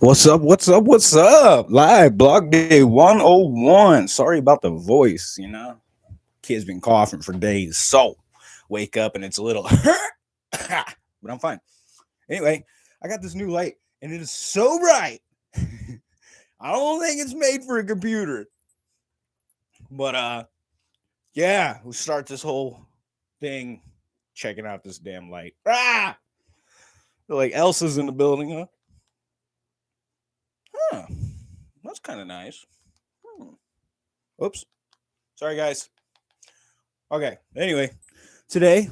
What's up? What's up? What's up? Live blog day 101. Sorry about the voice, you know. Kid's been coughing for days. So wake up and it's a little but I'm fine. Anyway, I got this new light and it is so bright. I don't think it's made for a computer. But uh yeah, we'll start this whole thing checking out this damn light. Ah! Like Elsa's in the building, huh? Huh. That's kind of nice. Hmm. Oops. Sorry, guys. Okay. Anyway, today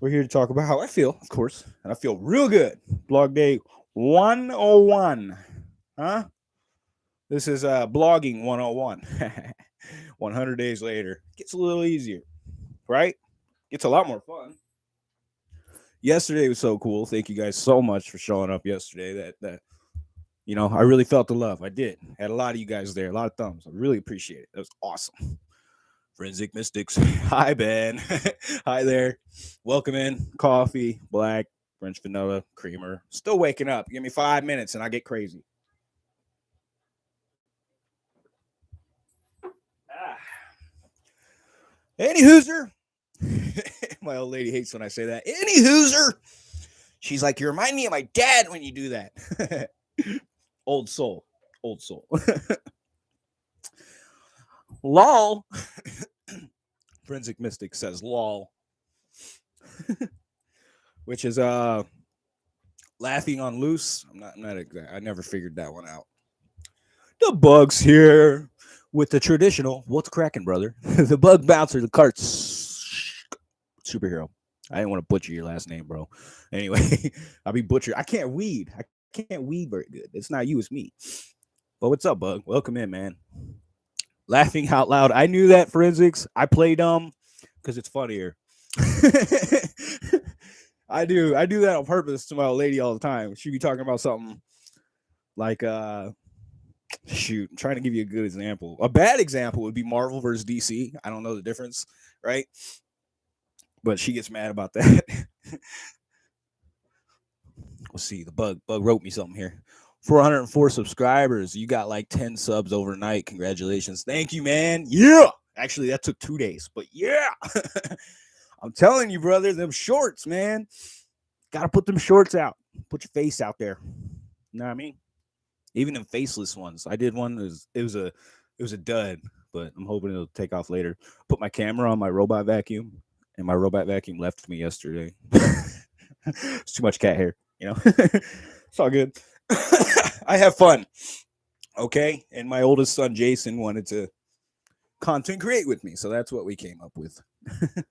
we're here to talk about how I feel, of course, and I feel real good. Blog day 101. Huh? This is uh blogging 101. 100 days later. Gets a little easier, right? Gets a lot more fun. Yesterday was so cool. Thank you guys so much for showing up yesterday. That that you know, I really felt the love. I did. Had a lot of you guys there, a lot of thumbs. I really appreciate it. That was awesome. Forensic Mystics. Hi, Ben. Hi there. Welcome in. Coffee, black, French vanilla, creamer. Still waking up. Give me five minutes and I get crazy. Ah. Any hooser. My old lady hates when I say that. Any hooser. She's like, you remind me of my dad when you do that. Old soul. Old soul. lol. Forensic Mystic says lol. Which is uh laughing on loose. I'm not I'm not exact. I never figured that one out. The bugs here with the traditional what's cracking, brother? the bug bouncer, the carts superhero. I didn't want to butcher your last name, bro. Anyway, I'll be butchered. I can't weed. I can't weed very good. It's not you, it's me. But what's up, Bug? Welcome in, man. Laughing out loud. I knew that forensics. I play dumb because it's funnier. I do. I do that on purpose to my old lady all the time. She'd be talking about something like uh shoot, I'm trying to give you a good example. A bad example would be Marvel versus DC. I don't know the difference, right? But she gets mad about that. Let's see. The bug bug wrote me something here. 404 subscribers. You got like 10 subs overnight. Congratulations. Thank you, man. Yeah. Actually, that took two days, but yeah. I'm telling you, brother, them shorts, man. Gotta put them shorts out. Put your face out there. You know what I mean? Even them faceless ones. I did one. It was it was a it was a dud, but I'm hoping it'll take off later. Put my camera on my robot vacuum, and my robot vacuum left me yesterday. it's too much cat hair, you know. it's all good. I have fun. Okay. And my oldest son, Jason, wanted to content create with me. So that's what we came up with.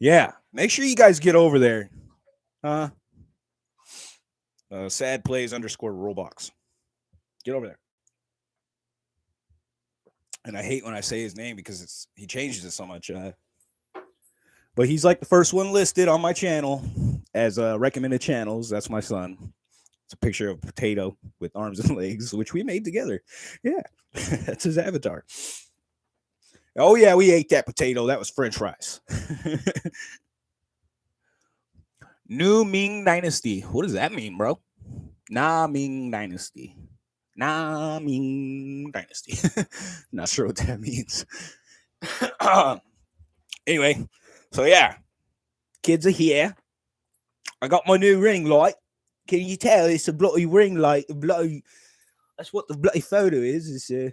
yeah. Make sure you guys get over there. Uh, uh sad plays underscore Roblox. Get over there. And I hate when I say his name because it's he changes it so much. Uh, but he's like the first one listed on my channel as uh, recommended channels. That's my son. It's a picture of a potato with arms and legs, which we made together. Yeah, that's his avatar. Oh yeah, we ate that potato. That was French fries. New Ming Dynasty. What does that mean, bro? Na Ming Dynasty. Na Ming Dynasty. Not sure what that means. anyway, so yeah, kids are here. I got my new ring light. Can you tell it's a bloody ring light? A bloody. That's what the bloody photo is. It's a,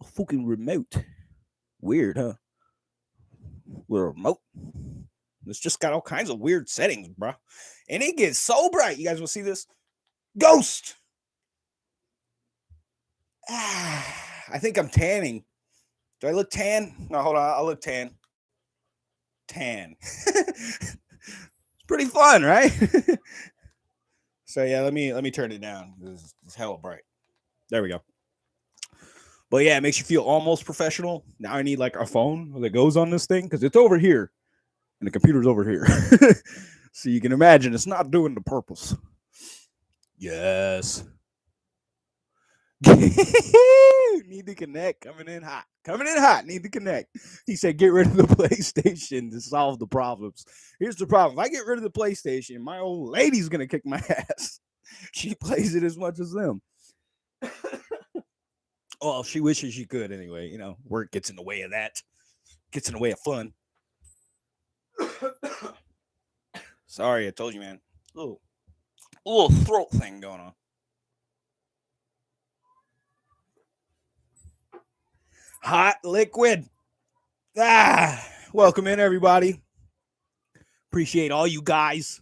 a fucking remote. Weird, huh? With a remote. It's just got all kinds of weird settings, bro. And it gets so bright. You guys will see this. Ghost. Ah, I think I'm tanning. Do I look tan? No, hold on. I'll look tan. Tan. pretty fun, right? so yeah, let me let me turn it down. It's, it's hella bright. There we go. But yeah, it makes you feel almost professional. Now I need like a phone that goes on this thing because it's over here and the computer's over here. so you can imagine it's not doing the purpose. Yes. need to connect. Coming in hot. Coming in hot. Need to connect. He said, get rid of the PlayStation to solve the problems. Here's the problem. If I get rid of the PlayStation, my old lady's gonna kick my ass. She plays it as much as them. well, she wishes she could anyway. You know, work gets in the way of that. Gets in the way of fun. Sorry, I told you, man. Little, little throat thing going on. Hot liquid. Ah, welcome in, everybody. Appreciate all you guys,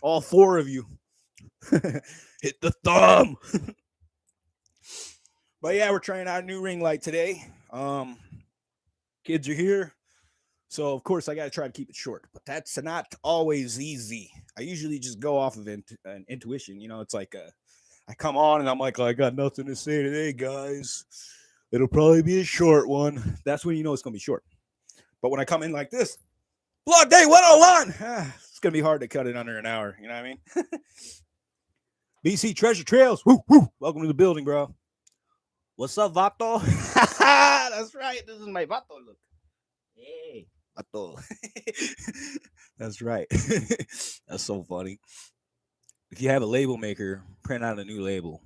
all four of you. Hit the thumb. but yeah, we're trying out a new ring light today. Um, kids are here. So of course I got to try to keep it short, but that's not always easy. I usually just go off of an intuition. You know, it's like uh, I come on and I'm like, I got nothing to say today, guys. It'll probably be a short one. That's when you know it's gonna be short. But when I come in like this, Blood Day 101, ah, it's gonna be hard to cut it under an hour. You know what I mean? BC Treasure Trails. Woo, woo. Welcome to the building, bro. What's up, Vato? That's right. This is my Vato look. Hey. Vato. That's right. That's so funny. If you have a label maker, print out a new label.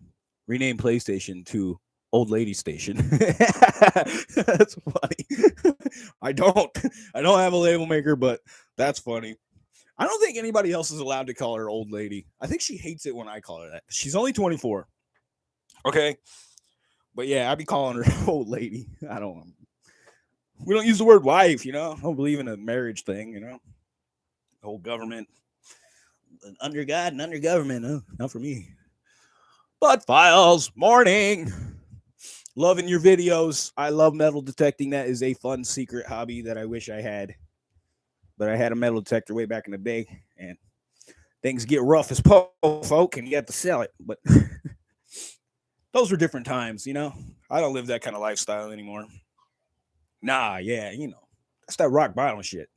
Rename PlayStation to Old Lady Station. that's funny. I don't. I don't have a label maker, but that's funny. I don't think anybody else is allowed to call her old lady. I think she hates it when I call her that. She's only 24. Okay. But yeah, I'd be calling her old lady. I don't we don't use the word wife, you know. I don't believe in a marriage thing, you know. The whole government, under God and under government, huh? not for me. But files, morning. Loving your videos. I love metal detecting. That is a fun secret hobby that I wish I had. But I had a metal detector way back in the day, and things get rough as po folk, and you have to sell it. But those were different times, you know. I don't live that kind of lifestyle anymore. Nah, yeah, you know, that's that rock bottom shit.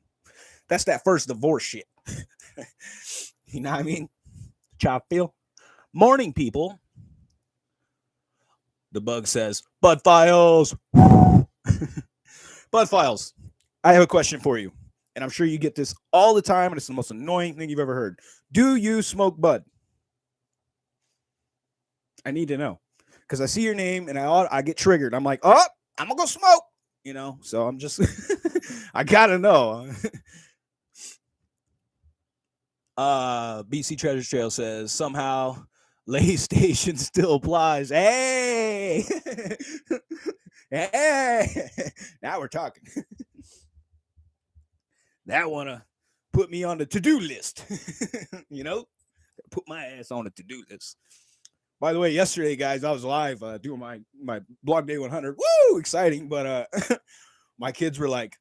That's that first divorce shit. you know what I mean? Chop feel. Morning, people. The bug says, Bud Files. Bud Files, I have a question for you. And I'm sure you get this all the time, and it's the most annoying thing you've ever heard. Do you smoke bud? I need to know because I see your name and I I get triggered. I'm like, oh, I'm gonna go smoke you know. So I'm just I gotta know. uh BC Treasure Trail says somehow Lay Station still applies. Hey, hey, now we're talking. that wanna put me on the to-do list. you know, put my ass on the to-do list. By the way, yesterday, guys, I was live uh, doing my my blog day 100. Woo, exciting! But uh, my kids were like,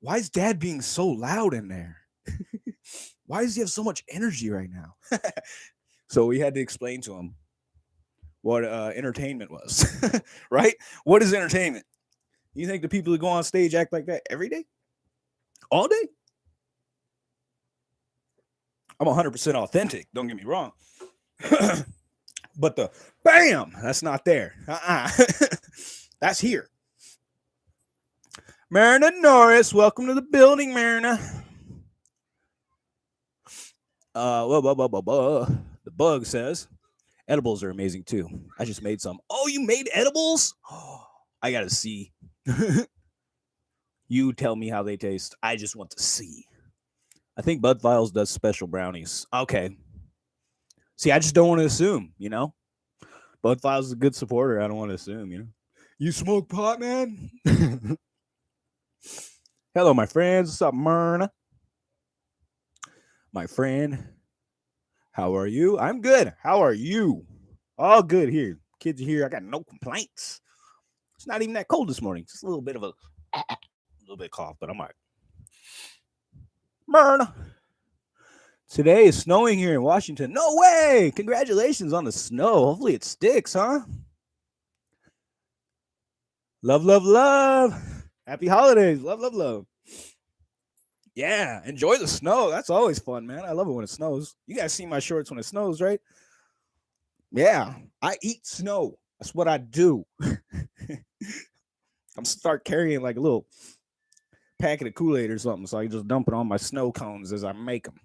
"Why is Dad being so loud in there? Why does he have so much energy right now?" So we had to explain to him what uh, entertainment was. right? What is entertainment? You think the people who go on stage act like that every day, all day? I'm 100% authentic. Don't get me wrong. But the bam, that's not there. Uh-uh. that's here. Marina Norris, welcome to the building, Marina. Uh, blah, blah, blah, blah, blah. The bug says edibles are amazing too. I just made some. Oh, you made edibles? Oh, I gotta see. you tell me how they taste. I just want to see. I think Bud Files does special brownies. Okay, See, I just don't want to assume, you know. Bud Files is a good supporter. I don't want to assume, you know. You smoke pot, man? Hello, my friends. What's up, Myrna? My friend. How are you? I'm good. How are you? All good here. Kids are here. I got no complaints. It's not even that cold this morning. Just a little bit of a, a little bit cough, but I'm all right. Myrna. Today is snowing here in Washington. No way! Congratulations on the snow. Hopefully it sticks, huh? Love, love, love. Happy holidays. Love, love, love. Yeah, enjoy the snow. That's always fun, man. I love it when it snows. You guys see my shorts when it snows, right? Yeah, I eat snow. That's what I do. I'm start carrying like a little packet of Kool Aid or something, so I just dump it on my snow cones as I make them.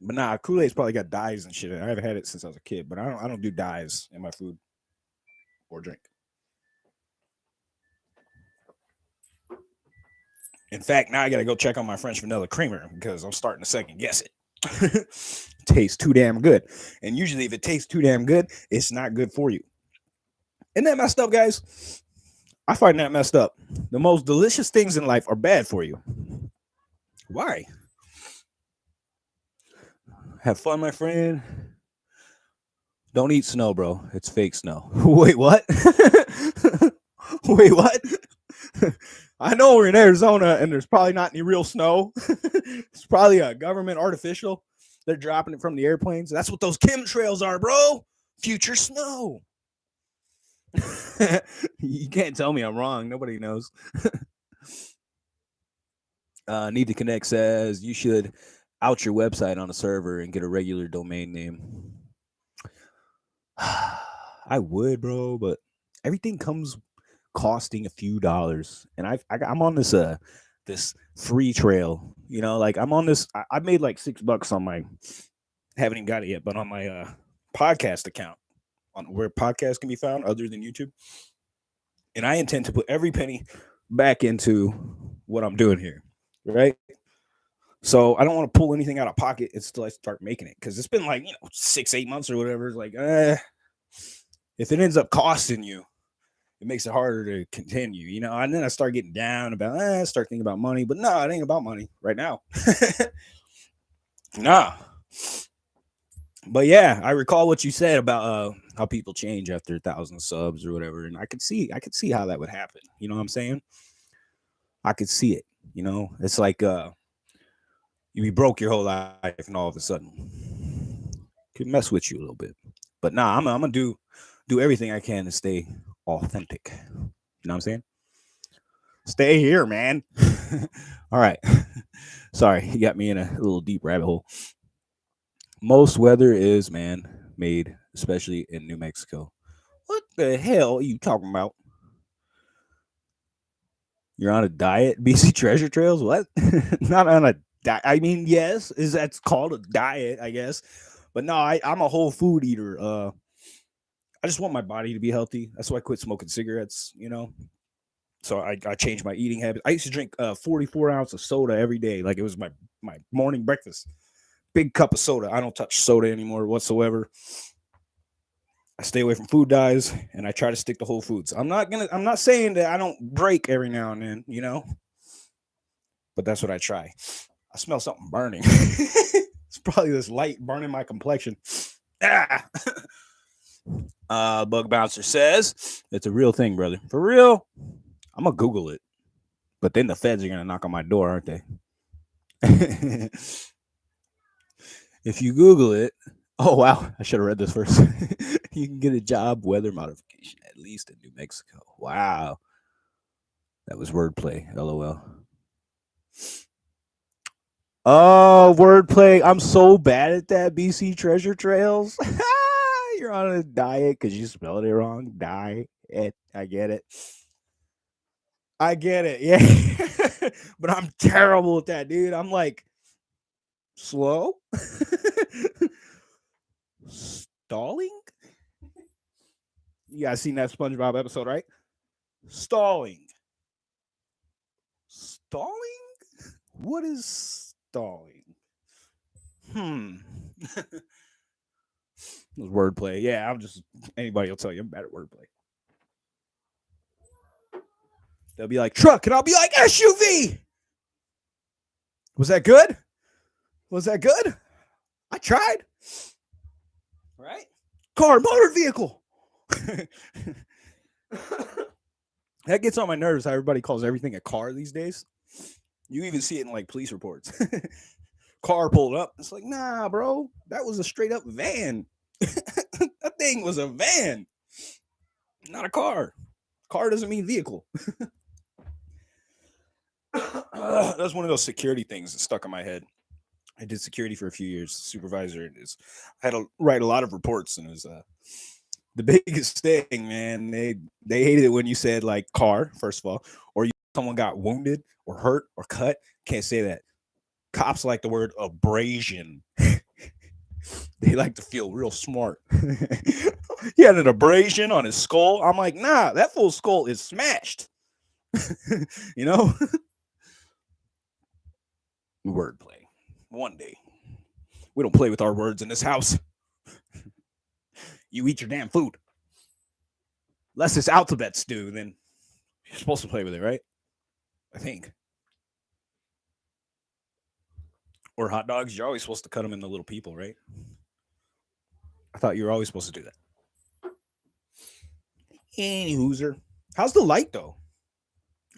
but nah, Kool Aid's probably got dyes and shit. I haven't had it since I was a kid, but I don't. I don't do dyes in my food or drink. In fact, now I got to go check on my French vanilla creamer because I'm starting to second guess it. tastes too damn good. And usually, if it tastes too damn good, it's not good for you. Isn't that messed up, guys? I find that messed up. The most delicious things in life are bad for you. Why? Have fun, my friend. Don't eat snow, bro. It's fake snow. Wait, what? Wait, what? I know we're in Arizona and there's probably not any real snow. it's probably a government artificial. They're dropping it from the airplanes. That's what those chemtrails are, bro. Future snow. you can't tell me I'm wrong. Nobody knows. uh, Need to Connect says you should out your website on a server and get a regular domain name. I would, bro, but everything comes costing a few dollars, and I've, I, I'm on this uh this free trail. You know, like I'm on this. I, I made like six bucks on my. Haven't even got it yet, but on my uh podcast account, on where podcasts can be found other than YouTube. And I intend to put every penny back into what I'm doing here, right? So I don't want to pull anything out of pocket until I start making it because it's been like you know six, eight months or whatever. It's like, eh, if it ends up costing you, it makes it harder to continue, you know. And then I start getting down about, eh, I start thinking about money, but no, it ain't about money right now. nah. But yeah, I recall what you said about uh, how people change after a thousand subs or whatever, and I could see, I could see how that would happen. You know what I'm saying? I could see it. You know, it's like uh, you be broke your whole life, and all of a sudden, could mess with you a little bit. But nah, I'm, I'm gonna do do everything I can to stay authentic. You know what I'm saying? Stay here, man. All right. Sorry, you got me in a little deep rabbit hole. Most weather is, man, made, especially in New Mexico. What the hell are you talking about? You're on a diet, BC Treasure Trails? What? Not on a diet. I mean, yes, is that's called a diet, I guess. But no, I, I'm a whole food eater. Uh I just want my body to be healthy. That's why I quit smoking cigarettes, you know. So I, I changed my eating habits. I used to drink uh, 44 ounces of soda every day, like it was my my morning breakfast. Big cup of soda. I don't touch soda anymore whatsoever. I stay away from food dyes and I try to stick to whole foods. I'm not gonna I'm not saying that I don't break every now and then, you know, but that's what I try. I smell something burning. it's probably this light burning my complexion. Ah. Uh, Bug Bouncer says it's a real thing, brother. For real, I'm gonna Google it. But then the feds are gonna knock on my door, aren't they? if you Google it, oh wow, I should have read this first. you can get a job weather modification at least in New Mexico. Wow, that was wordplay. LOL. Oh, wordplay. I'm so bad at that. BC Treasure Trails. you're on a diet because you spelled it wrong. Diet. I get it. I get it. Yeah. but I'm terrible at that, dude. I'm like slow. Stalling? You guys seen that SpongeBob episode, right? Stalling. Stalling? What is stalling? Hmm. was wordplay. Yeah, I'm just anybody will tell you I'm bad at wordplay. They'll be like truck, and I'll be like SUV. Was that good? Was that good? I tried. Right? Car, motor vehicle. that gets on my nerves how everybody calls everything a car these days. You even see it in like police reports. car pulled up. It's like, nah, bro, that was a straight up van. that thing was a van, not a car. Car doesn't mean vehicle. that's one of those security things that stuck in my head. I did security for a few years, supervisor, is I had to write a lot of reports, and it was uh, the biggest thing, man. They they hated it when you said like car, first of all, or you, someone got wounded or hurt or cut. Can't say that. Cops like the word abrasion. they like to feel real smart. he had an abrasion on his skull. I'm like, nah, that full skull is smashed. you know? Wordplay. One day. We don't play with our words in this house. you eat your damn food. Unless it's alphabet stew, then you're supposed to play with it, right? I think. Or hot dogs, you're always supposed to cut them into little people, right? I thought you were always supposed to do that. Any hooser. How's the light though?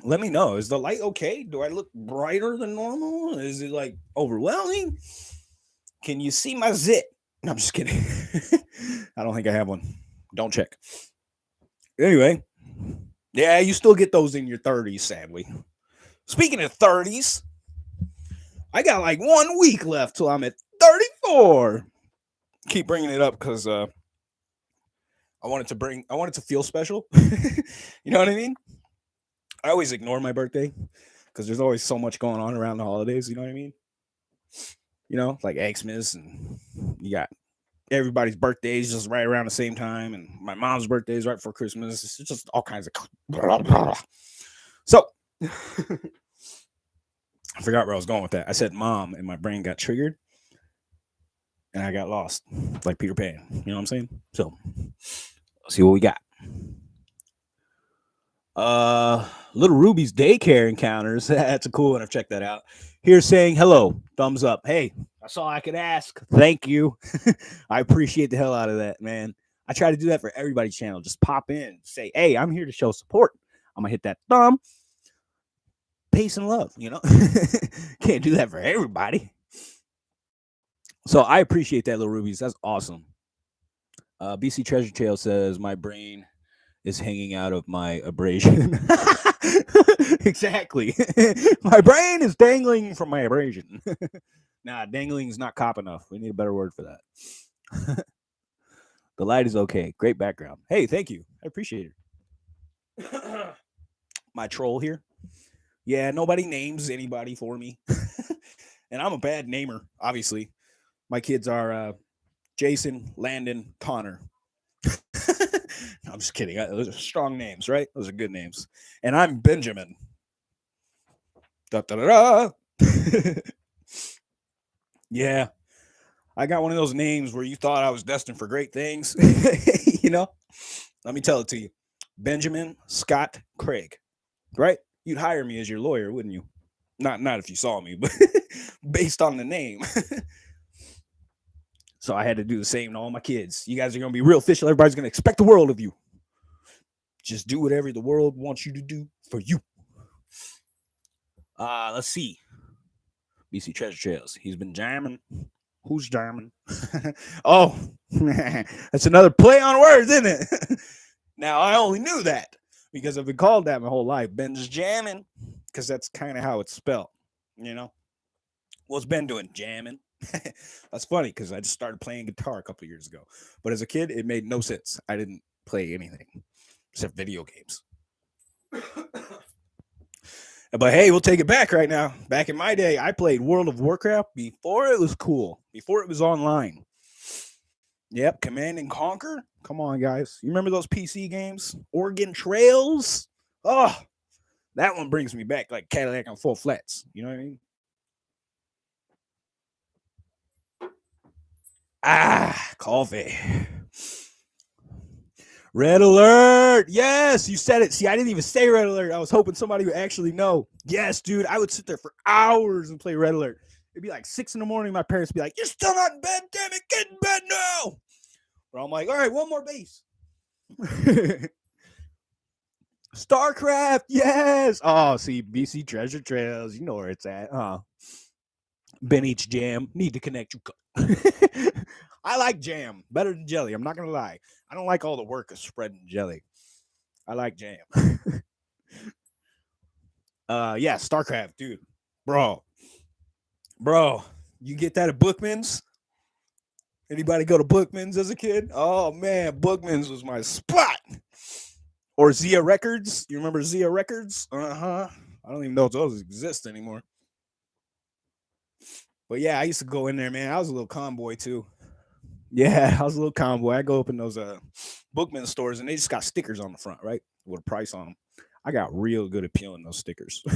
Let me know. Is the light okay? Do I look brighter than normal? Is it like overwhelming? Can you see my zit? No, I'm just kidding. I don't think I have one. Don't check. Anyway, yeah, you still get those in your 30s, sadly. Speaking of 30s, I got like one week left till I'm at 34. Keep bringing it up because uh, I wanted to bring, I wanted to feel special. you know what I mean? I always ignore my birthday because there's always so much going on around the holidays. You know what I mean? You know, like Xmas, and you got everybody's birthdays just right around the same time, and my mom's birthday is right before Christmas. It's just all kinds of. So, I forgot where I was going with that. I said mom, and my brain got triggered, and I got lost, like Peter Pan. You know what I'm saying? So, let's see what we got. Uh, Little Ruby's daycare encounters. That's a cool one. I've checked that out. Here saying hello, thumbs up. Hey, that's all I could ask. Thank you. I appreciate the hell out of that, man. I try to do that for everybody's channel. Just pop in, say, hey, I'm here to show support. I'm gonna hit that thumb. Peace and love, you know. Can't do that for everybody. So I appreciate that, little rubies. That's awesome. Uh, BC Treasure Trail says my brain is hanging out of my abrasion. exactly. my brain is dangling from my abrasion. nah, dangling is not cop enough. We need a better word for that. the light is okay. Great background. Hey, thank you. I appreciate it. my troll here. Yeah, nobody names anybody for me. and I'm a bad namer, obviously. My kids are uh, Jason, Landon, Connor. I'm just kidding. Those are strong names, right? Those are good names. And I'm Benjamin. Da, da, da, yeah. I got one of those names where you thought I was destined for great things. you know, let me tell it to you Benjamin Scott Craig, right? You'd hire me as your lawyer, wouldn't you? Not, not if you saw me, but based on the name. So I had to do the same to all my kids. You guys are to be real official. Everybody's to expect the world of you. Just do whatever the world wants you to do for you. Uh, let's see. BC Treasure Trails. He's been jamming. Who's jamming? oh, that's another play on words, isn't it? now I only knew that because I've been called that my whole life. Ben's jamming because that's kind of how it's spelled. You know, what's Ben doing? Jamming. That's funny because I just started playing guitar a couple years ago. But as a kid, it made no sense. I didn't play anything except video games. but hey, we'll take it back right now. Back in my day, I played World of Warcraft before it was cool, before it was online. Yep, Command and Conquer. Come on, guys. You remember those PC games? Oregon Trails? Oh, that one brings me back like Cadillac on full flats. You know what I mean? Ah, coffee. Red alert. Yes, you said it. See, I didn't even say red alert. I was hoping somebody would actually know. Yes, dude. I would sit there for hours and play red alert. It'd be like six in the morning. My parents be like, You're still not in bed. Damn it. Get in bed now. But I'm like, All right, one more base. StarCraft. Yes. Oh, see, BC Treasure Trails. You know where it's at, huh? Ben eats jam. Need to connect you. I like jam better than jelly. I'm not gonna lie. I don't like all the work of spreading jelly. I like jam. uh yeah, StarCraft, dude. Bro. Bro. You get that at Bookman's? Anybody go to Bookman's as a kid? Oh man, Bookman's was my spot. Or Zia Records. You remember Zia Records? Uh-huh. I don't even know if those exist anymore. But yeah, I used to go in there, man. I was a little convoy too. Yeah, I was a little convoy. I go up in those uh Bookman stores and they just got stickers on the front, right? With a price on them. I got real good at peeling those stickers.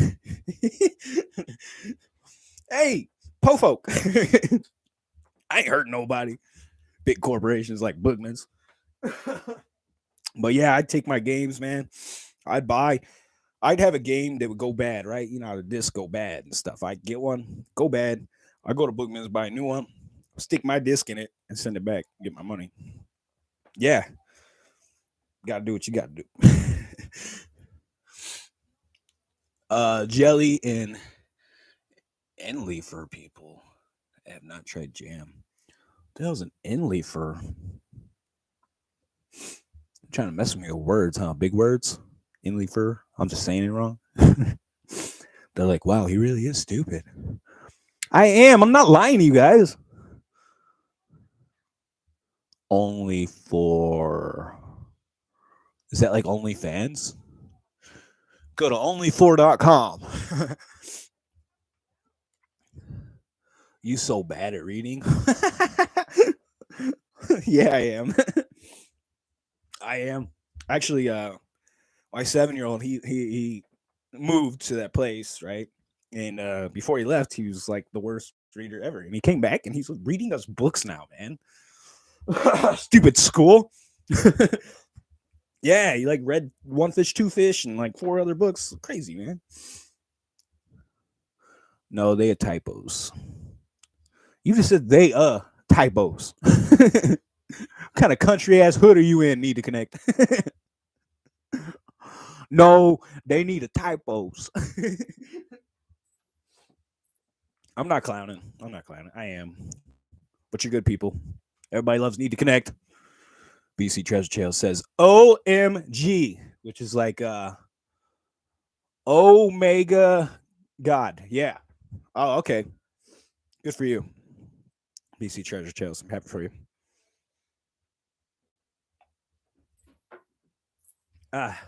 hey, po folk. I ain't hurting nobody. Big corporations like Bookman's. but yeah, I'd take my games, man. I'd buy, I'd have a game that would go bad, right? You know the disc go bad and stuff. I'd get one, go bad. I go to Bookman's, buy a new one, stick my disc in it, and send it back, get my money. Yeah. Gotta do what you gotta do. uh jelly and and for people have not tried jam. That was an Enlefer. Trying to mess with me with words, huh? Big words. Enlefer. I'm just saying it wrong. They're like, wow, he really is stupid. I am. I'm not lying to you guys. Only for is that like OnlyFans? Go to only4.com. you so bad at reading. yeah, I am. I am. Actually, uh my seven year old, he he he moved to that place, right? And uh before he left, he was like the worst reader ever. And he came back and he's reading us books now, man. Stupid school. yeah, he like read One Fish, Two Fish, and like four other books. Crazy, man. No, they are typos. You just said they uh typos. kind of country ass hood are you in? Need to connect. no, they need a typos. I'm not clowning. I'm not clowning. I am. But you're good people. Everybody loves Need to Connect. BC Treasure Trail says OMG, which is like uh Omega God. Yeah. Oh, okay. Good for you. BC Treasure Trails. I'm happy for you. Ah.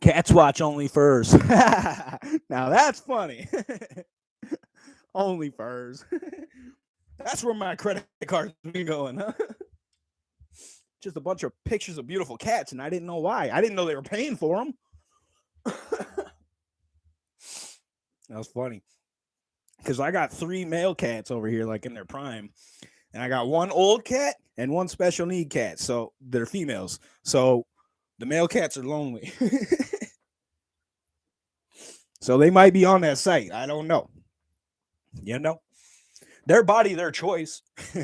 Cats watch only furs. now that's funny. only furs. that's where my credit card's been going, huh? Just a bunch of pictures of beautiful cats, and I didn't know why. I didn't know they were paying for them. that was funny because I got three male cats over here, like in their prime, and I got one old cat and one special need cat. So they're females. So the male cats are lonely. so they might be on that site. I don't know. You know, their body, their choice.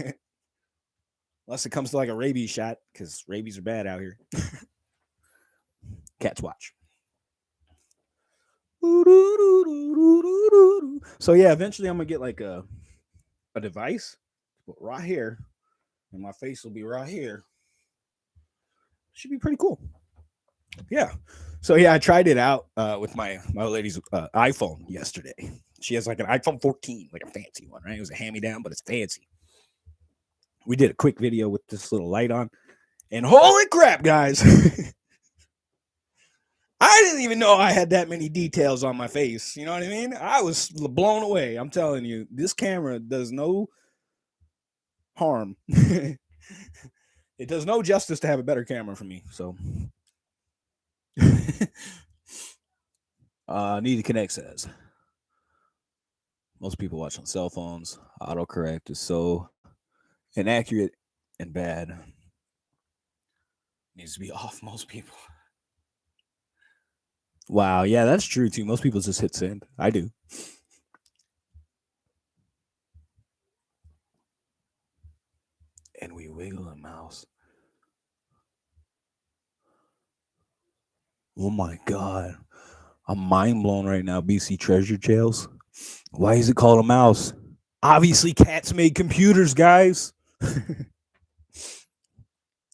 Unless it comes to like a rabies shot, because rabies are bad out here. Cats watch. So yeah, eventually I'm gonna get like a a device, but right here, and my face will be right here. Should be pretty cool. Yeah. So yeah, I tried it out uh, with my my lady's uh, iPhone yesterday. She has like an iPhone 14, like a fancy one, right? It was a hand me down, but it's fancy. We did a quick video with this little light on, and holy crap, guys! I didn't even know I had that many details on my face. You know what I mean? I was blown away. I'm telling you, this camera does no harm. it does no justice to have a better camera for me. So, uh, need to connect says most people watch on cell phones. Autocorrect is so inaccurate and bad. Needs to be off most people. Wow. Yeah, that's true too. Most people just hit send. I do. And we wiggle a mouse. Oh my God. I'm mind blown right now. BC Treasure Trails. Why is it called a mouse? Obviously, cats made computers, guys.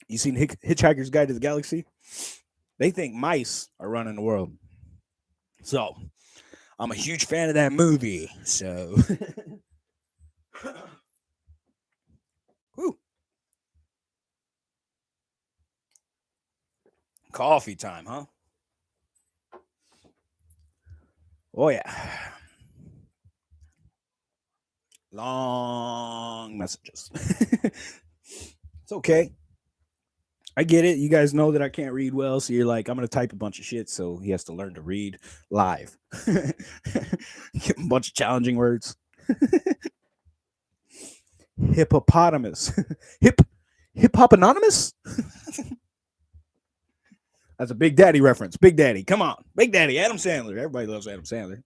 you seen Hitchhiker's Guide to the Galaxy? They think mice are running the world. So I'm a huge fan of that movie. So, Whew. coffee time, huh? Oh yeah. Long messages. it's okay. I get it. You guys know that I can't read well, so you're like, I'm gonna type a bunch of shit, so he has to learn to read live. a bunch of challenging words. Hippopotamus. Hip hip hop anonymous? That's a Big Daddy reference. Big Daddy, come on. Big Daddy, Adam Sandler. Everybody loves Adam Sandler.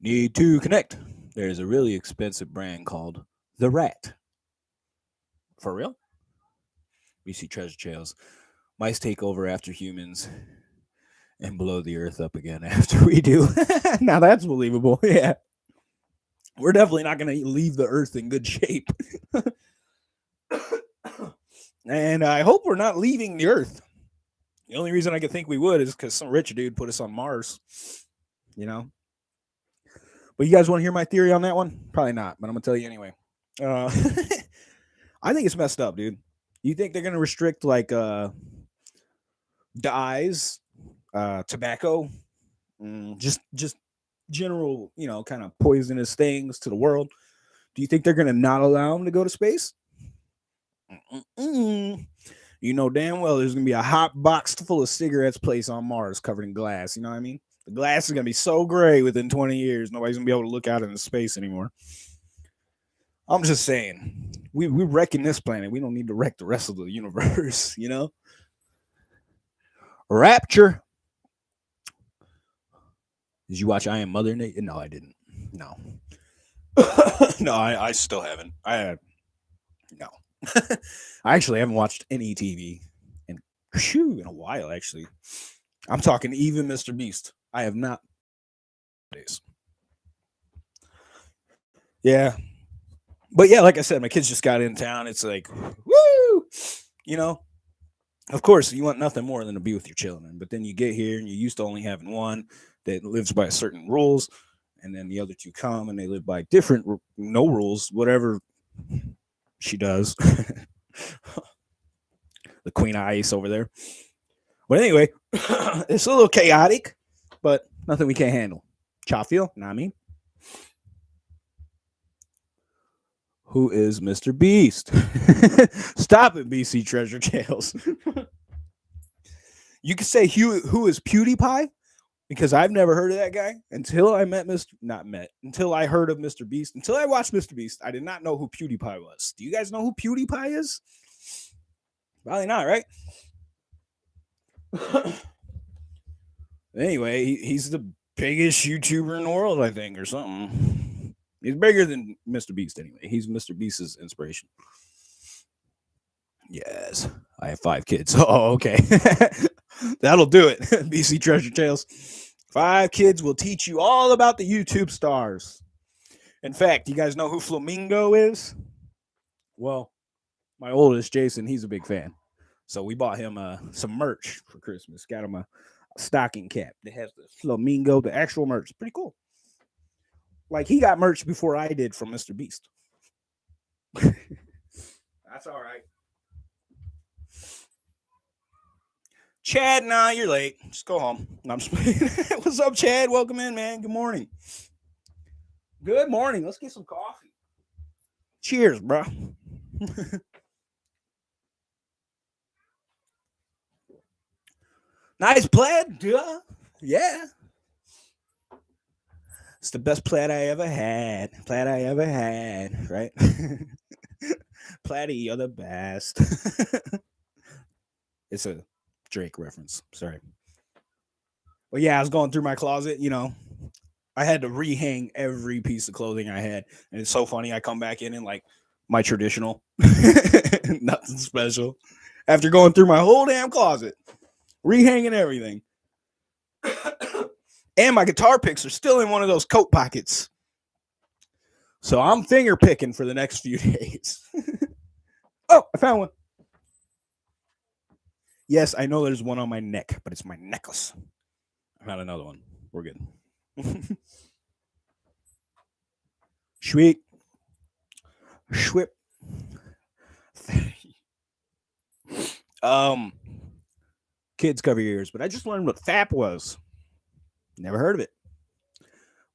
Need to connect. There's a really expensive brand called The Rat. For real? BC treasure trails. Mice take over after humans and blow the earth up again after we do. now that's believable. Yeah. We're definitely not going to leave the earth in good shape. and I hope we're not leaving the earth. The only reason I could think we would is because some rich dude put us on Mars. You know? But you guys want to hear my theory on that one? Probably not, but I'm going to tell you anyway. Uh, I think it's messed up, dude. You think they're going to restrict like uh dyes, uh tobacco, mm, just just general, you know, kind of poisonous things to the world? Do you think they're going to not allow them to go to space? Mm-mm. You know damn well there's going to be a hot box full of cigarettes placed on Mars covered in glass. You know what I mean? The glass is going to be so gray within 20 years, nobody's going to be able to look out into space anymore. I'm just saying, we we wrecking this planet. We don't need to wreck the rest of the universe, you know. Rapture. Did you watch I Am Mother Nate? No, I didn't. No. no, I, I still haven't. I no. I actually haven't watched any TV in shoo in a while, actually. I'm talking even Mr. Beast. I have not days. Yeah, but yeah, like I said, my kids just got in town. It's like, woo, you know. Of course, you want nothing more than to be with your children, but then you get here and you're used to only having one that lives by certain rules, and then the other two come and they live by different no rules, whatever she does. the queen of ice over there. But anyway, it's a little chaotic, but nothing we can't handle. Chafio, not I who is Mr. Beast. Stop it, BC Treasure Tales. you could say who, who is PewDiePie because I've never heard of that guy until I met Mr. Not met until I heard of Mr. Beast. Until I watched Mr. Beast, I did not know who PewDiePie was. Do you guys know who PewDiePie is? Probably not, right? anyway, he, he's the biggest YouTuber in the world, I think, or something. He's bigger than Mr. Beast anyway. He's Mr. Beast's inspiration. Yes, I have five kids. Oh, okay. That'll do it. BC Treasure Tales. Five kids will teach you all about the YouTube stars. In fact, you guys know who Flamingo is? Well, my oldest, Jason, he's a big fan. So we bought him uh, some merch for Christmas. Got him a, stocking cap that has the flamingo, the actual merch. Pretty cool. Like he got merch before I did from Mr. Beast. That's all right. Chad, nah, you're late. Just go home. I'm just What's up, Chad? Welcome in, man. Good morning. Good morning. Let's get some coffee. Cheers, bro. nice plaid, duh. Yeah. It's the best plaid I ever had. Plaid I ever had, right? Platy, you're the best. it's a Drake reference. Sorry. But yeah, I was going through my closet, you know. I had to rehang every piece of clothing I had. And it's so funny. I come back in and like my traditional, nothing special. After going through my whole damn closet, rehanging everything. And my guitar picks are still in one of those coat pockets. So I'm finger picking for the next few days. oh, I found one. Yes, I know there's one on my neck, but it's my necklace. I found another one. We're good. Sweet. Schwip. um, kids cover your ears, but I just learned what FAP was. Never heard of it.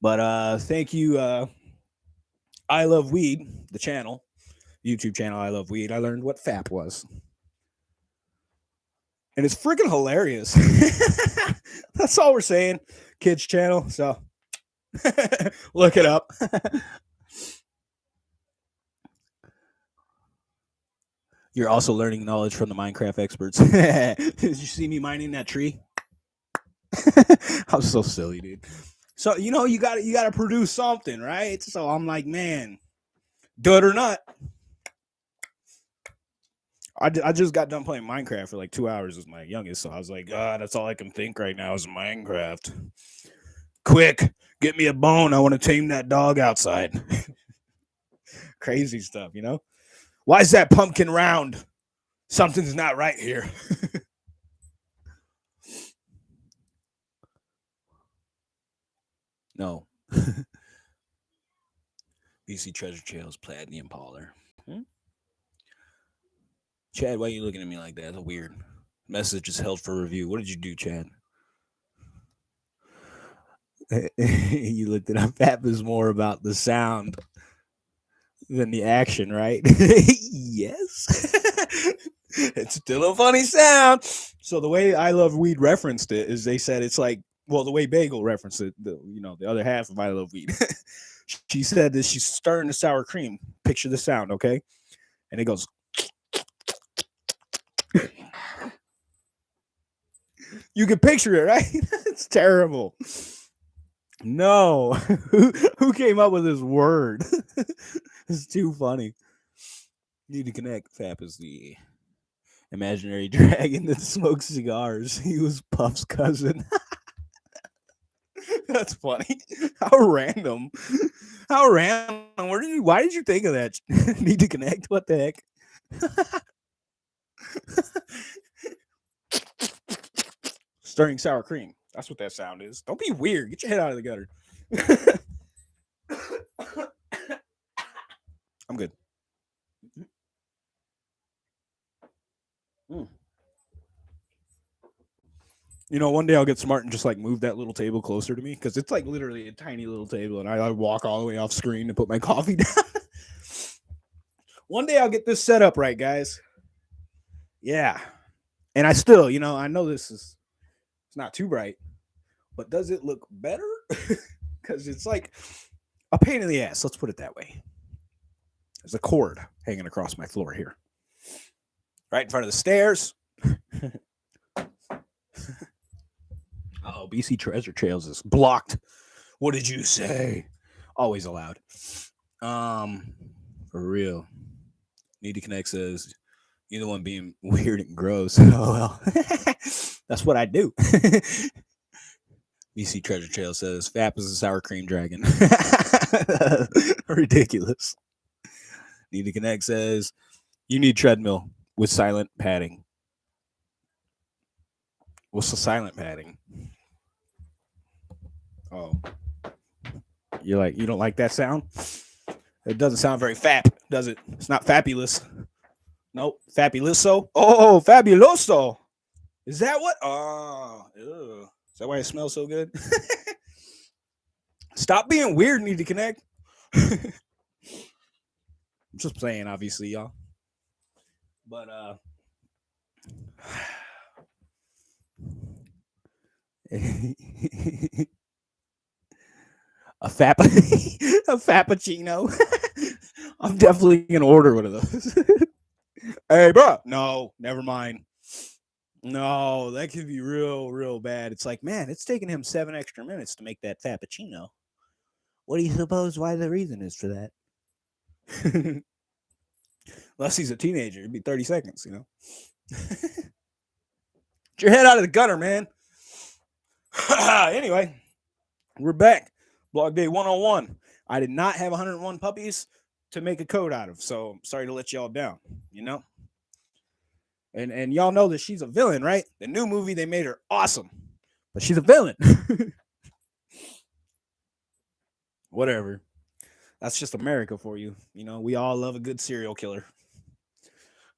But uh thank you, uh I love weed, the channel, YouTube channel I love weed. I learned what FAP was. And it's freaking hilarious. That's all we're saying. Kids channel. So look it up. You're also learning knowledge from the Minecraft experts. Did you see me mining that tree? I'm so silly, dude. So you know you got you got to produce something, right? So I'm like, man, do it or not. I, I just got done playing Minecraft for like two hours with my youngest, so I was like, God, that's all I can think right now is Minecraft. Quick, get me a bone. I want to tame that dog outside. Crazy stuff, you know. Why is that pumpkin round? Something's not right here. no. BC Treasure Trails, Platinum Parlor. Hmm? Chad, why are you looking at me like that? That's a weird. Message is held for review. What did you do, Chad? you looked it up. That was more about the sound than the action, right? yes. it's still a funny sound. So the way I Love Weed referenced it is they said it's like, well, the way Bagel referenced it, the you know, the other half of I Love Weed. she said that she's stirring the sour cream. Picture the sound, okay? And it goes. you can picture it, right? it's terrible. No, who who came up with this word? it's too funny. Need to connect. Fap is the imaginary dragon that smokes cigars. He was Puff's cousin. That's funny. How random. How random. Where did you why did you think of that? Need to connect? What the heck? Stirring sour cream. That's what that sound is. Don't be weird. Get your head out of the gutter. I'm good. You know, one day I'll get smart and just like move that little table closer to me because it's like literally a tiny little table, and I, I walk all the way off screen to put my coffee down. one day I'll get this set up right, guys. Yeah, and I still, you know, I know this is it's not too bright, but does it look better? Because it's like a pain in the ass. Let's put it that way. There's a cord hanging across my floor here, right in front of the stairs. oh, BC Treasure Trails is blocked. What did you say? Always allowed. Um, for real. Need to connect says you're the one being weird and gross. oh well, that's what I do. BC Treasure Trail says Fap is a sour cream dragon. Ridiculous. Need to connect says you need treadmill with silent padding. What's the silent padding? Oh, you're like you don't like that sound? It doesn't sound very fap, does it? It's not fabulous. Nope. Fabuloso. Oh, fabuloso. Is that what? Oh, ew. is that why it smells so good? Stop being weird. Need to connect. I'm just playing, obviously, y'all. But uh, a fap a fappuccino. I'm definitely gonna order one of those. Hey, bro. No, never mind. No, that could be real, real bad. It's like, man, it's taking him seven extra minutes to make that fappuccino. What do you suppose why the reason is for that? Unless he's a teenager, it'd be 30 seconds, you know. Get your head out of the gutter, man. anyway, we're back. Blog day 101. I did not have 101 puppies to make a code out of, so sorry to let y'all down, you know. And and y'all know that she's a villain, right? The new movie they made her awesome, but she's a villain. whatever. That's just America for you. You know, we all love a good serial killer.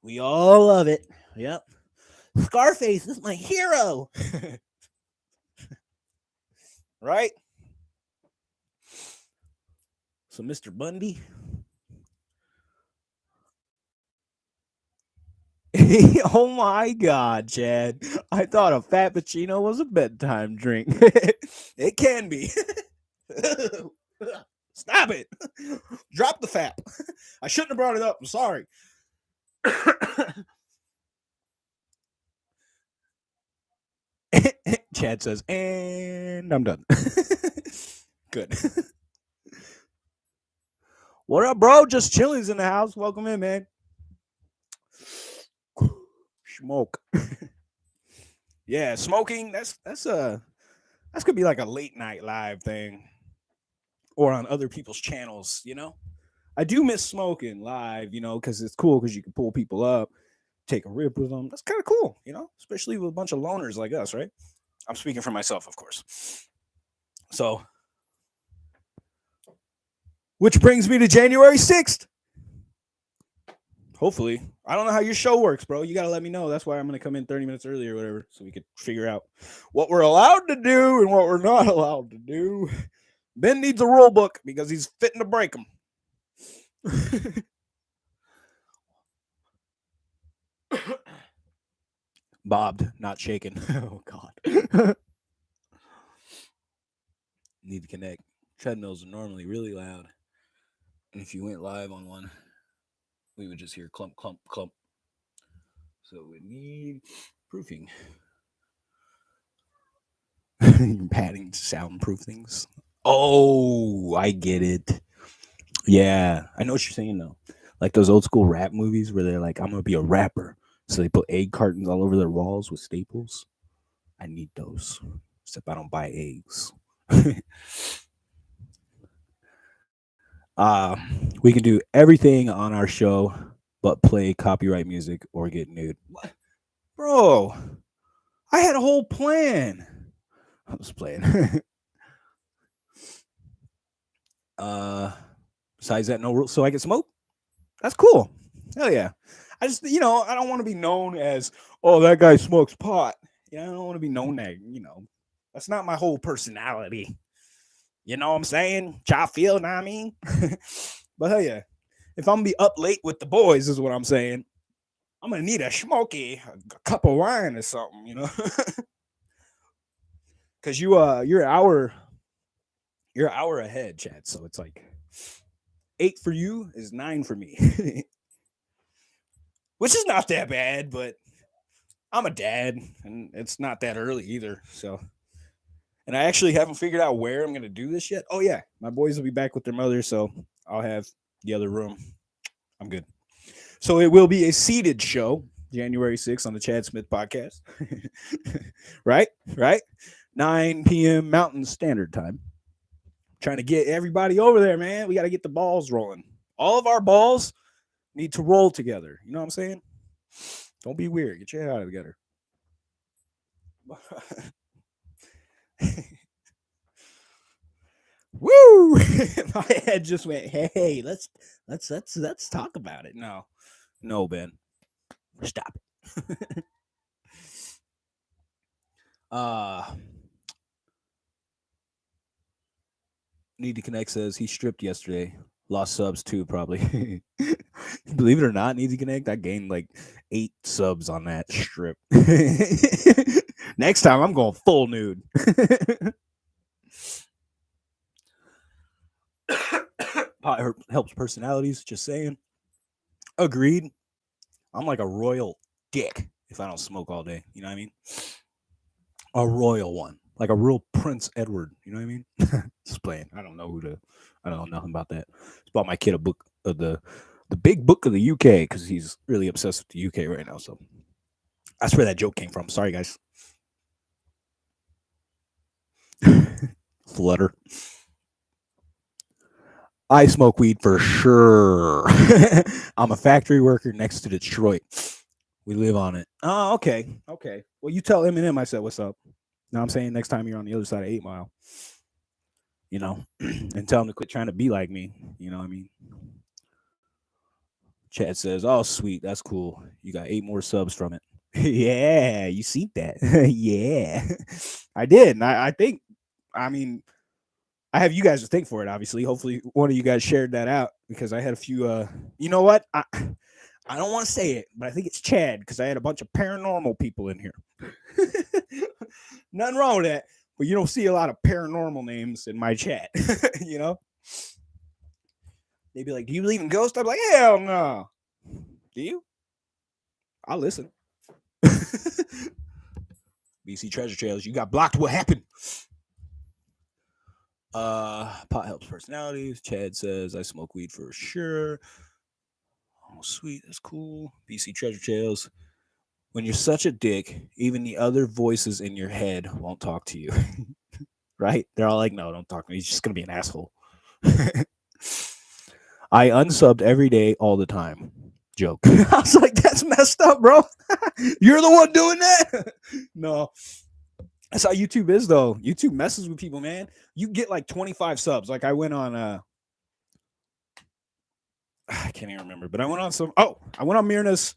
We all love it. Yep. Scarface is my hero. right? So, Mr. Bundy. oh my God, Chad. I thought a Frappuccino was a bedtime drink. it can be. Stop it. Drop the fap. I shouldn't have brought it up. I'm sorry. Chad says, and I'm done. Good. What up, bro? Just chilling's in the house. Welcome in, man. Smoke. yeah, smoking. That's that's a that's gonna be like a late night live thing, or on other people's channels. You know, I do miss smoking live. You know, because it's cool because you can pull people up, take a rip with them. That's kind of cool. You know, especially with a bunch of loners like us, right? I'm speaking for myself, of course. So, which brings me to January 6th. Hopefully. I don't know how your show works, bro. You got to let me know. That's why I'm going to come in 30 minutes early or whatever so we could figure out what we're allowed to do and what we're not allowed to do. Ben needs a rule book because he's fitting to break them. bobbed, not shaken. oh God. Need to connect. Treadmills are normally really loud. And if you went live on one, we would just hear clump, clump, clump. So we need proofing. Padding to soundproof things. Oh, I get it. Yeah, I know what you're saying though. Like those old school rap movies where they're like, I'm gonna be a rapper. So they put egg cartons all over their walls with staples. I need those. Except I don't buy eggs. uh, we can do everything on our show but play copyright music or get nude. What? Bro, I had a whole plan. I was playing. uh besides that, no rules. So I can smoke? That's cool. Hell yeah. I just, you know, I don't want to be known as, oh, that guy smokes pot. Yeah, I don't want to be known that, you know, that's not my whole personality. You know what I'm saying? Y'all feel, know what I mean? but hell yeah, if I'm gonna be up late with the boys, is what I'm saying. I'm gonna need a smoky, a cup of wine or something, you know. Cause you uh you're an hour, you're an hour ahead, Chad. So it's like eight for you is nine for me. which is not that bad, but I'm a dad and it's not that early either. So, and I actually haven't figured out where I'm going to do this yet. Oh, yeah. My boys will be back with their mother. So I'll have the other room. I'm good. So it will be a seated show January 6th on the Chad Smith podcast. right? Right? 9 p.m. Mountain Standard Time. Trying to get everybody over there, man. We got to get the balls rolling. All of our balls need to roll together. You know what I'm saying? Don't be weird. Get your head out of together. Woo! My head just went, hey, let's let's let's let's talk about it. No. No, Ben. Stop it. uh Need to Connect says he stripped yesterday. Lost subs too, probably. Believe it or not, Need to Connect, I gained like eight subs on that strip. Next time, I'm going full nude. helps personalities. Just saying. Agreed. I'm like a royal dick if I don't smoke all day. You know what I mean? A royal one, like a real Prince Edward. You know what I mean? Just playing. I don't know who to. I don't know nothing about that. Just bought my kid a book of the the big book of the UK because he's really obsessed with the UK right now. So that's where that joke came from. Sorry, guys. Flutter. I smoke weed for sure. I'm a factory worker next to Detroit. We live on it. Oh, okay. Okay. Well, you tell Eminem I said what's up. Now I'm saying next time you're on the other side of Eight Mile. you know, and tell them to quit trying to be like me. You know what I mean? Chad says, "Oh, sweet, that's cool. You got eight more subs from it." yeah, you see that? yeah, I did. And I, I think, I mean, I have you guys to thank for it. Obviously, hopefully, one of you guys shared that out because I had a few. uh You know what? I I don't want to say it, but I think it's Chad because I had a bunch of paranormal people in here. Nothing wrong with that, but you don't see a lot of paranormal names in my chat. you know, they'd be like, "Do you believe in ghosts?" I'm like, "Hell no." Do you? I'll listen. BC Treasure Trails, you got blocked. What happened? Uh, pot helps personalities. Chad says I smoke weed for sure. Oh, sweet, that's cool. BC Treasure Trails. When you're such a dick, even the other voices in your head won't talk to you. right? They're all like, no, don't talk to me. He's just gonna be an asshole. I unsubbed every day all the time. Joke. I was like, that's messed up, bro. You're the one doing that. no. That's how YouTube is though. YouTube messes with people, man. You get like 25 subs. Like I went on uh I can't even remember, but I went on some oh, I went on Mirna's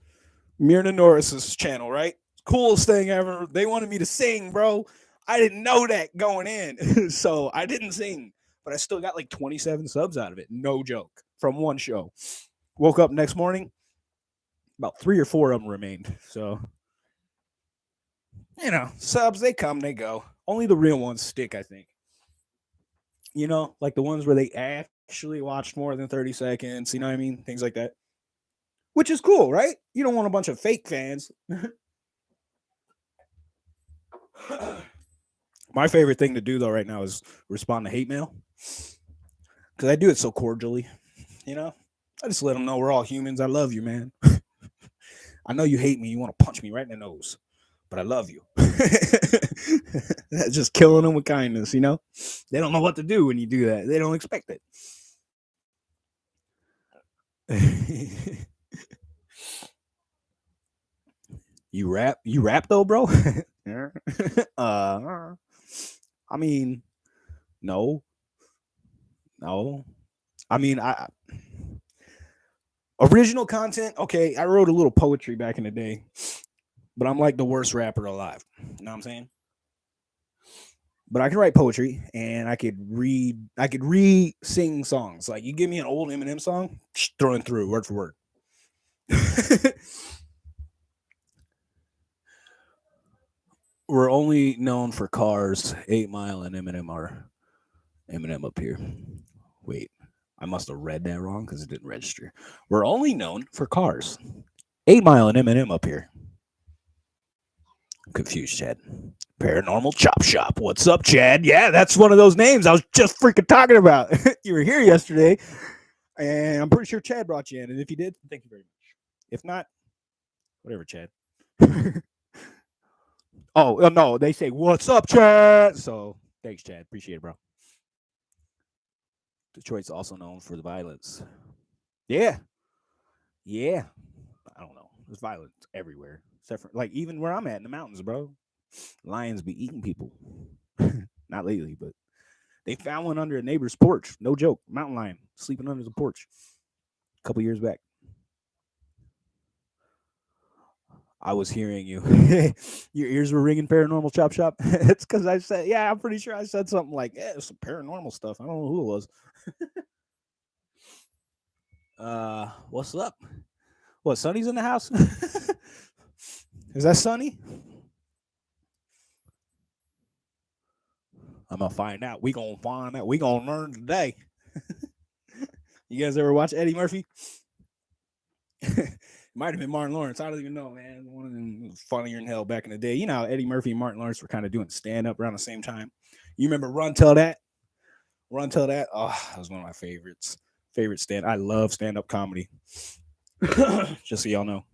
Mirna Norris's channel, right? Coolest thing ever. They wanted me to sing, bro. I didn't know that going in. so I didn't sing, but I still got like 27 subs out of it. No joke. From one show. Woke up next morning, about three or four of them remained. So, you know, subs, they come, they go. Only the real ones stick, I think. You know, like the ones where they actually watched more than 30 seconds, you know what I mean? Things like that. Which is cool, right? You don't want a bunch of fake fans. My favorite thing to do though right now is respond to hate mail. Cause I do it so cordially, you know. I just let them know we're all humans. I love you, man. I know you hate me. You want to punch me right in the nose, but I love you. That's just killing them with kindness, you know? They don't know what to do when you do that. They don't expect it. you rap? You rap though, bro? uh, I mean, no, no. I mean, I Original content, okay. I wrote a little poetry back in the day, but I'm like the worst rapper alive. You know what I'm saying? But I can write poetry and I could read, I could re sing songs. Like you give me an old Eminem song, throwing through word for word. We're only known for cars. Eight Mile and Eminem are Eminem up here. Wait, I must have read that wrong because it didn't register. We're only known for cars. Eight Mile and Eminem up here. Confused, Chad. Paranormal Chop Shop. What's up, Chad? Yeah, that's one of those names I was just freaking talking about. you were here yesterday, and I'm pretty sure Chad brought you in. And if you did, thank you very much. If not, whatever, Chad. oh, uh, no, they say, What's up, Chad? So thanks, Chad. Appreciate it, bro. Detroit's also known for the violence. Yeah. Yeah. I don't know. There's violence everywhere. Except for like even where I'm at in the mountains, bro. Lions be eating people. Not lately, but they found one under a neighbor's porch. No joke. Mountain lion sleeping under the porch a couple years back. I was hearing you. Your ears were ringing paranormal chop shop. it's because I said, yeah, I'm pretty sure I said something like, yeah, some paranormal stuff. I don't know who it was. uh, what's up? What, Sonny's in the house? Is that Sunny? I'm gonna find out. We gonna find out. We gonna learn today. you guys ever watch Eddie Murphy? Might have been Martin Lawrence. I don't even know, man. One of them funnier than hell back in the day. You know, how Eddie Murphy and Martin Lawrence were kind of doing stand up around the same time. You remember Run Tell That? Run Tell That? Oh, that was one of my favorites. Favorite stand. I love stand up comedy. just so y'all know.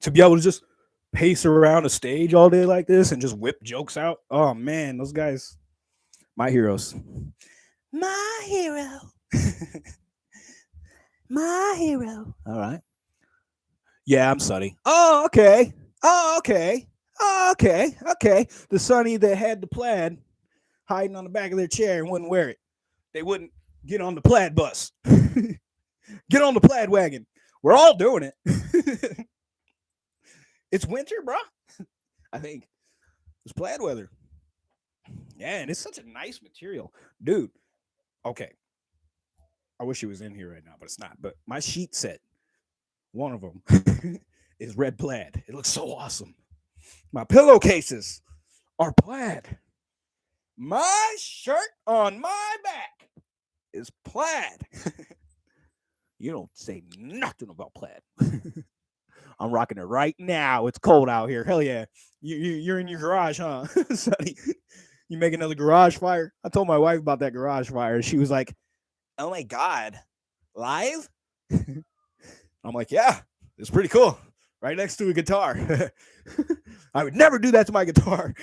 To be able to just pace around a stage all day like this and just whip jokes out. Oh man, those guys, my heroes. My hero. my hero. All right. Yeah, I'm Sunny. Oh, okay. Oh, okay. Oh, okay. Okay. The Sunny that had the plaid. hiding on the back of their chair and wouldn't wear it. They wouldn't get on the plaid bus. get on the plaid wagon. We're all doing it. it's winter, bro. I think it's plaid weather. Yeah, and it's such a nice material, dude. Okay, I wish he was in here right now, but it's not. But my sheet set, one of them, is red plaid. It looks so awesome. My pillowcases are plaid. My shirt on my back is plaid. you don't say nothing about plaid. I'm rocking it right now. It's cold out here. Hell yeah. You, you you're in your garage, huh? Sonny, you make another garage fire? I told my wife about that garage fire. She was like, Oh my god. Live? I'm like, yeah, it's pretty cool. Right next to a guitar. I would never do that to my guitar.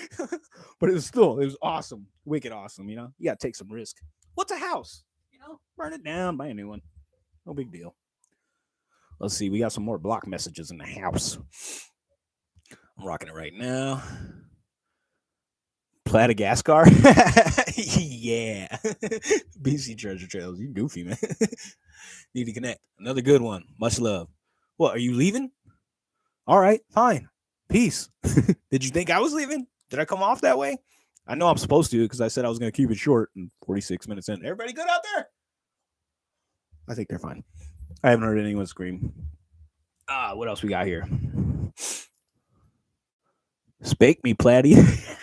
but it was still, it was awesome. Wicked awesome, you know. You gotta take some risk. What's a house? You know, burn it down, buy a new one. No big deal. Let's see. We got some more block messages in the house. I'm rocking it right now. Platagascar. yeah. BC Treasure Trails. You goofy, man. Need to connect. Another good one. Much love. What, are you leaving? All right, fine. Peace. Did you think I was leaving? Did I come off that way? I know I'm supposed to because I said I was going to keep it short and 46 minutes in. Everybody good out there? I think they're fine. I haven't heard anyone scream. Ah, what else we got here? Spake me, Platty.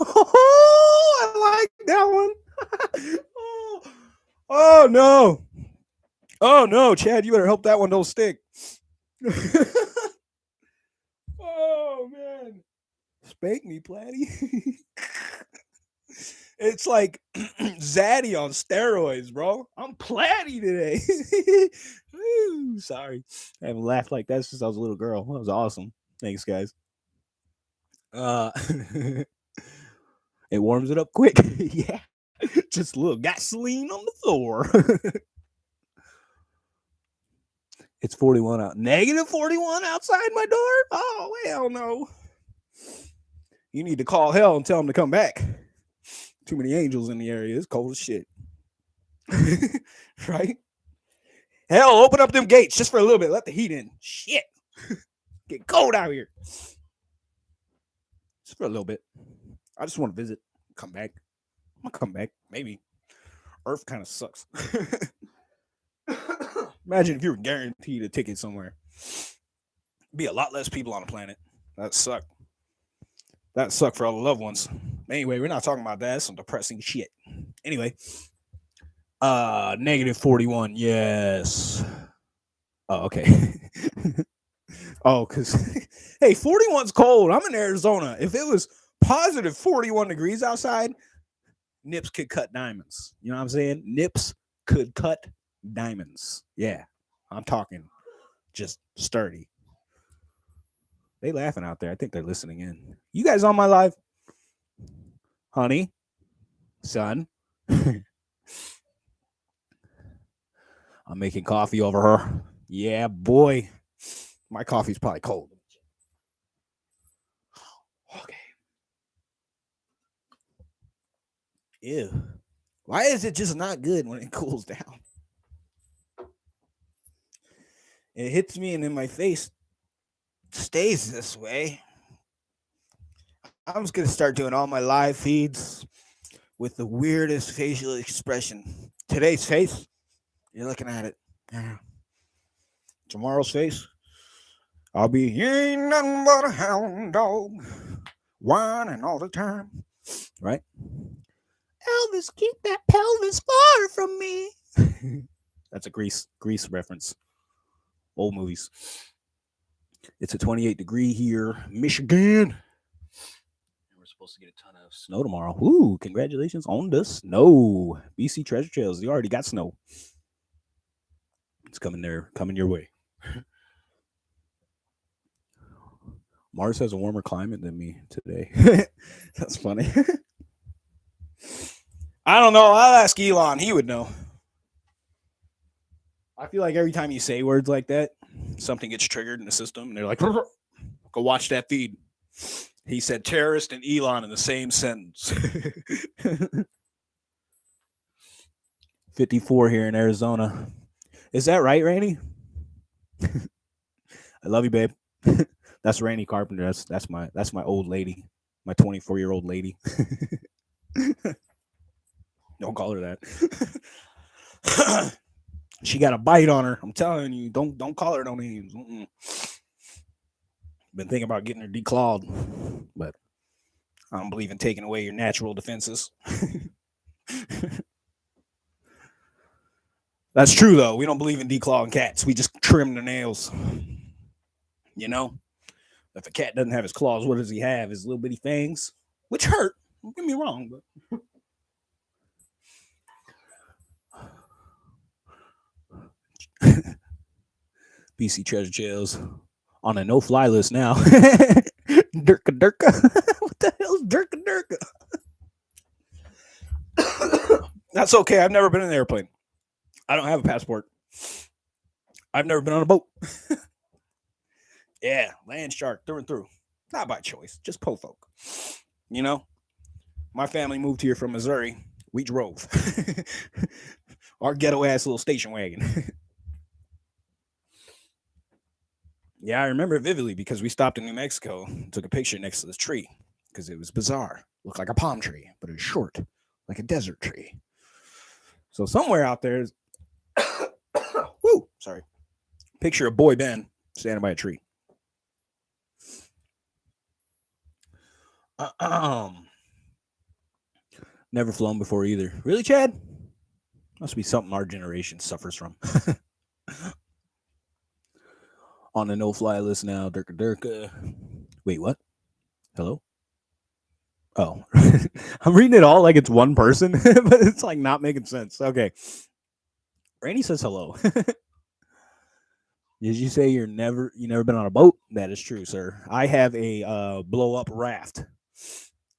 oh, I like that one. oh, oh no. Oh no, Chad, you better help that one don't stick. oh man. Spank me, Platty. It's like Zaddy on steroids, bro. I'm platty today. Sorry. I haven't laughed like that since I was a little girl. That was awesome. Thanks, guys. Uh it warms it up quick. yeah. Just a little gasoline on the floor. it's 41 out. Negative 41 outside my door? Oh, hell no. You need to call hell and tell them to come back. Too many angels in the area. It's cold as shit. right? Hell, open up them gates just for a little bit. Let the heat in. Shit. Get cold out here. Just for a little bit. I just want to visit. Come back. I'm gonna come back. Maybe. Earth kind of sucks. Imagine if you were guaranteed a ticket somewhere. Be a lot less people on the planet. That suck. That suck for all the loved ones. Anyway, we're not talking about that. That's some depressing shit. Anyway, uh, negative 41. Yes. Oh, okay. oh, because hey, 41's cold. I'm in Arizona. If it was positive 41 degrees outside, nips could cut diamonds. You know what I'm saying? Nips could cut diamonds. Yeah, I'm talking just sturdy. They laughing out there. I think they're listening in. You guys on my live? Honey, son. I'm making coffee over her. Yeah, boy. My coffee's probably cold. Okay. Ew. Why is it just not good when it cools down? It hits me and in my face stays this way. I'm just gonna start doing all my live feeds with the weirdest facial expression. Today's face, you're looking at it. Yeah. Tomorrow's face, I'll be you ain't nothing but a hound dog, whining all the time. Right? Elvis, keep that pelvis far from me. That's a grease grease reference. Old movies. It's a 28 degree here, Michigan. Supposed to get a ton of snow tomorrow. Ooh, congratulations on the snow. BC Treasure Trails, you already got snow. It's coming there, coming your way. Mars has a warmer climate than me today. That's funny. I don't know. I'll ask Elon. He would know. I feel like every time you say words like that, something gets triggered in the system, and they're like, "Go watch that feed." He said terrorist and Elon in the same sentence. 54 here in Arizona. Is that right, Rainy? I love you, babe. that's Rainy Carpenter. That's that's my that's my old lady, my 24 year old lady. don't call her that. she got a bite on her. I'm telling you, don't don't call her no names. Mm-mm. Been thinking about getting her declawed, but I don't believe in taking away your natural defenses. That's true though. We don't believe in declawing cats. We just trim their nails. You know, if a cat doesn't have his claws, what does he have? His little bitty fangs, which hurt. Don't get me wrong, but BC Treasure Chills on a no-fly list now. Durka Durka. what the hell's Durka Durka? That's okay. I've never been in an airplane. I don't have a passport. I've never been on a boat. yeah, land shark through and through. Not by choice, just po folk. You know, my family moved here from Missouri. We drove our ghetto ass little station wagon. Yeah, I remember it vividly because we stopped in New Mexico, and took a picture next to this tree because it was bizarre. Looked like a palm tree, but it was short, like a desert tree. So somewhere out there Woo, sorry. Picture of boy Ben standing by a tree. Uh, um, never flown before either. Really, Chad? Must be something our generation suffers from. On the no-fly list now, Durka Durka. Wait, what? Hello? Oh, I'm reading it all like it's one person, but it's like not making sense. Okay. Randy says hello. Did you say you're never you never been on a boat? That is true, sir. I have a uh, blow up raft,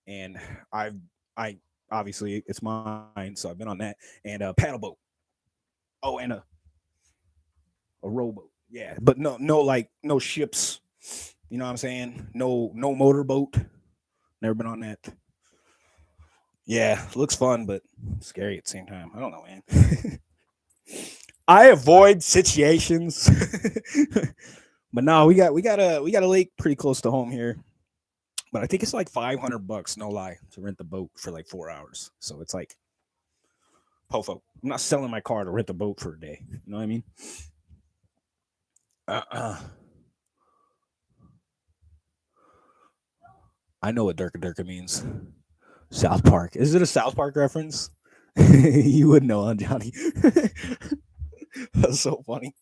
and I've I obviously it's mine, so I've been on that and a paddle boat. Oh, and a a rowboat. Yeah, but no no like no ships. You know what I'm saying? No no motorboat. Never been on that. Yeah, looks fun, but scary at the same time. I don't know, man. I avoid situations. but no, we got we got a we got a lake pretty close to home here. But I think it's like 500 bucks, no lie, to rent the boat for like 4 hours. So it's like pofo. I'm not selling my car to rent the boat for a day. You know what I mean? Uh-uh. I know what Durka Durka means. South Park. Is it a South Park reference? you would know, huh, Johnny? That's so funny.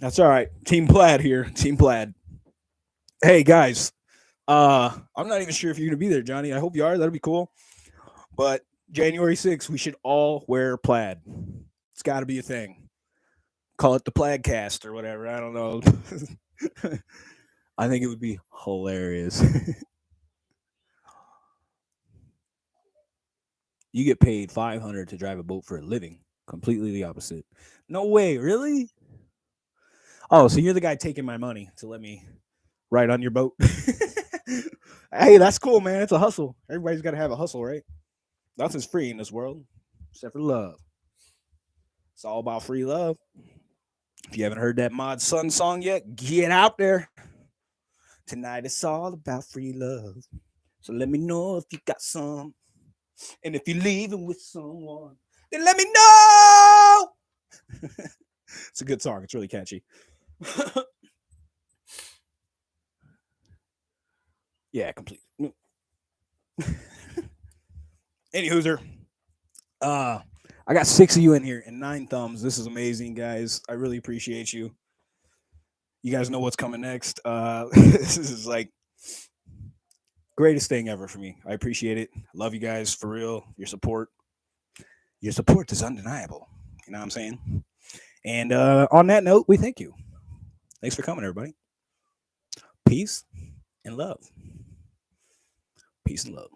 That's all right. Team Plaid here. Team Plaid. Hey guys, uh, I'm not even sure if you're gonna be there, Johnny. I hope you are. That'll be cool. But January 6th, we should all wear plaid. It's got to be a thing. Call it the Plaidcast or whatever. I don't know. I think it would be hilarious. you get paid 500 to drive a boat for a living. Completely the opposite. No way really? Oh so you're the guy taking my money to let me ride on your boat? Hey that's cool man. It's a hustle. Everybody's got to have a hustle right? Nothing's free in this world except for love. It's all about free love if you haven't heard that mod sun song yet get out there tonight it's all about free love so let me know if you got some and if you're leaving with someone, then let me know. it's a good song. It's really catchy. yeah, complete. Any hooser. Uh, I got six of you in here and nine thumbs. This is amazing, guys. I really appreciate you. You guys know what's coming next. Uh, this is like greatest thing ever for me. I appreciate it. Love you guys for real. Your support. Your support is undeniable. You know what I'm saying? And uh, on that note, we thank you. Thanks for coming, everybody. Peace and love. Peace and love.